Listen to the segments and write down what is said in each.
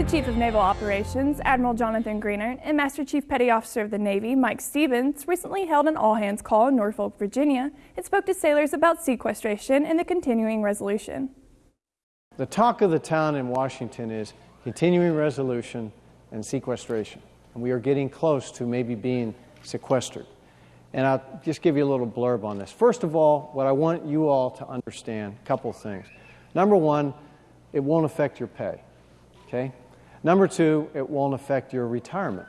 The Chief of Naval Operations, Admiral Jonathan Greenert, and Master Chief Petty Officer of the Navy, Mike Stevens, recently held an all-hands call in Norfolk, Virginia, and spoke to sailors about sequestration and the continuing resolution. The talk of the town in Washington is continuing resolution and sequestration. And we are getting close to maybe being sequestered. And I'll just give you a little blurb on this. First of all, what I want you all to understand, a couple of things. Number one, it won't affect your pay. Okay? Number two, it won't affect your retirement.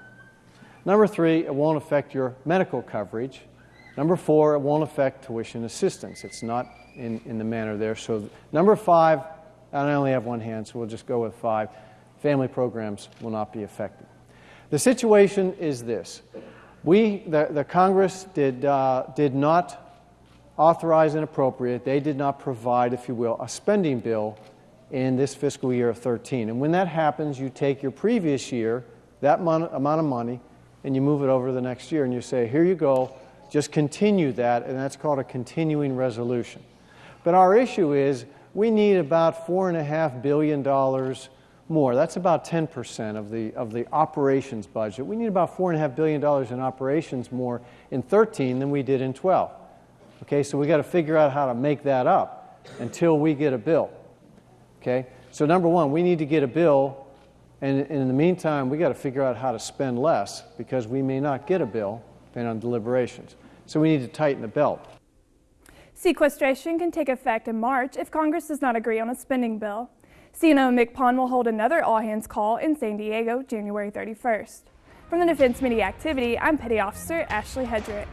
Number three, it won't affect your medical coverage. Number four, it won't affect tuition assistance. It's not in, in the manner there. So, number five, I only have one hand, so we'll just go with five. Family programs will not be affected. The situation is this we, the, the Congress did, uh, did not authorize and appropriate, they did not provide, if you will, a spending bill in this fiscal year of 13. And when that happens, you take your previous year, that amount of money, and you move it over to the next year, and you say, here you go, just continue that, and that's called a continuing resolution. But our issue is we need about $4.5 billion more. That's about 10% of the, of the operations budget. We need about $4.5 billion in operations more in 13 than we did in 12. Okay, so we got to figure out how to make that up until we get a bill. Okay, so number one, we need to get a bill, and, and in the meantime, we got to figure out how to spend less because we may not get a bill depending on deliberations. So we need to tighten the belt. Sequestration can take effect in March if Congress does not agree on a spending bill. CNO MCPON will hold another all-hands call in San Diego January 31st. From the Defense Media Activity, I'm Petty Officer Ashley Hedrick.